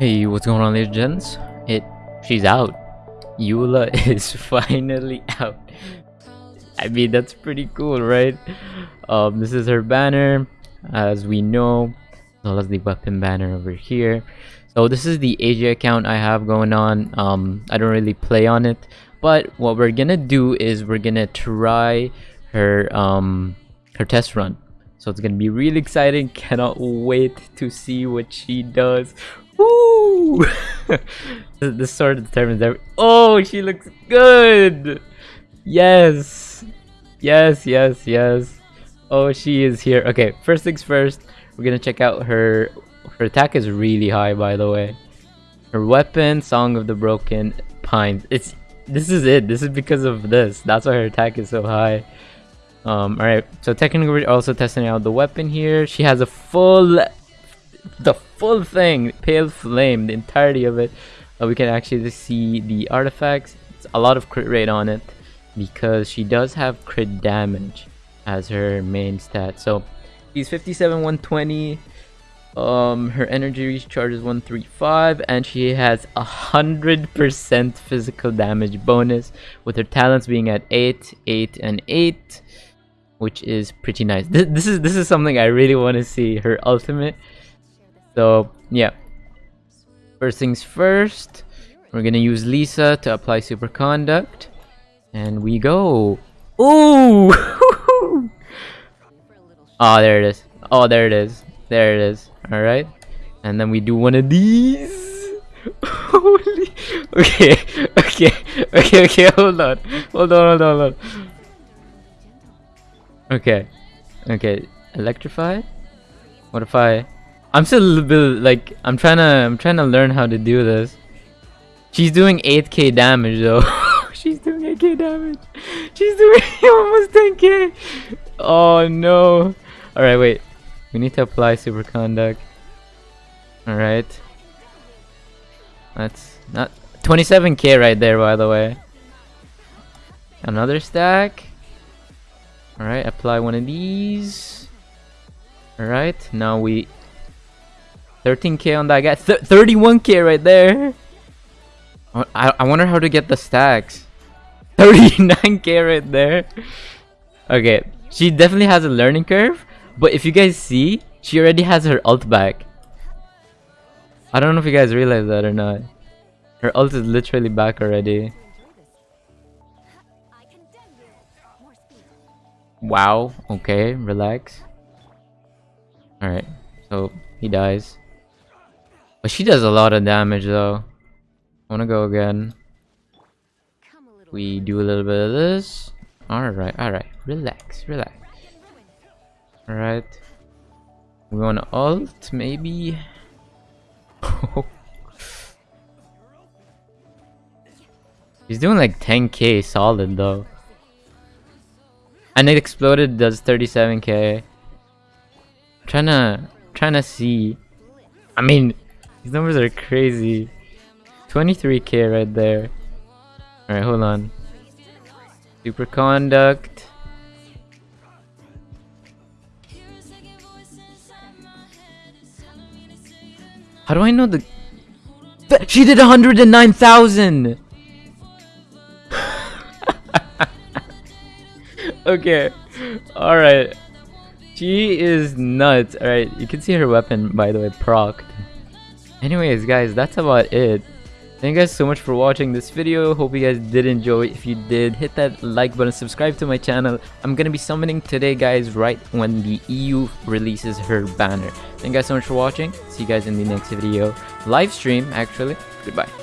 Hey, what's going on, ladies and gents? It, she's out. Eula is finally out. I mean, that's pretty cool, right? Um, this is her banner, as we know, as well as the weapon banner over here. So this is the AJ account I have going on. Um, I don't really play on it, but what we're gonna do is we're gonna try her um her test run. So it's gonna be really exciting. Cannot wait to see what she does. Woo! this sort of determines every- Oh, she looks good! Yes! Yes, yes, yes. Oh, she is here. Okay, first things first, we're gonna check out her... Her attack is really high, by the way. Her weapon, Song of the Broken Pines. It's... This is it. This is because of this. That's why her attack is so high. Um, alright, so technically we're also testing out the weapon here. She has a full the full thing, Pale Flame, the entirety of it. Uh, we can actually see the artifacts. It's a lot of crit rate on it because she does have crit damage as her main stat. So she's 57, 120. Um, her energy recharge is 135, and she has a hundred percent physical damage bonus with her talents being at 8, 8, and 8, which is pretty nice. This, this is this is something I really want to see. Her ultimate so yeah. First things first, we're gonna use Lisa to apply superconduct. And we go. Ooh! oh, there it is. Oh, there it is. There it is. Alright. And then we do one of these. Holy. Okay. Okay. Okay. Okay. Hold on. Hold on. Hold on. Hold on. Okay. Okay. Electrify? What if I... I'm still a little bit like I'm trying to I'm trying to learn how to do this. She's doing 8k damage though. She's doing 8k damage. She's doing almost 10k. Oh no. Alright, wait. We need to apply superconduct. Alright. That's not 27k right there by the way. Another stack. Alright, apply one of these. Alright, now we 13k on that guy. 31k right there. I, I wonder how to get the stacks. 39k right there. Okay, she definitely has a learning curve. But if you guys see, she already has her ult back. I don't know if you guys realize that or not. Her ult is literally back already. Wow, okay, relax. Alright, so he dies. But she does a lot of damage though. I wanna go again. We do a little bit of this. Alright, alright. Relax, relax. Alright. We wanna ult, maybe? He's doing like 10k solid though. And it exploded does 37k. trying to trying to see. I mean, these numbers are crazy. 23k right there. Alright, hold on. Superconduct. How do I know the... She did 109,000! okay. Alright. She is nuts. Alright, you can see her weapon, by the way, procced. Anyways, guys, that's about it. Thank you guys so much for watching this video. Hope you guys did enjoy. If you did, hit that like button, subscribe to my channel. I'm gonna be summoning today, guys, right when the EU releases her banner. Thank you guys so much for watching. See you guys in the next video. Live stream, actually. Goodbye.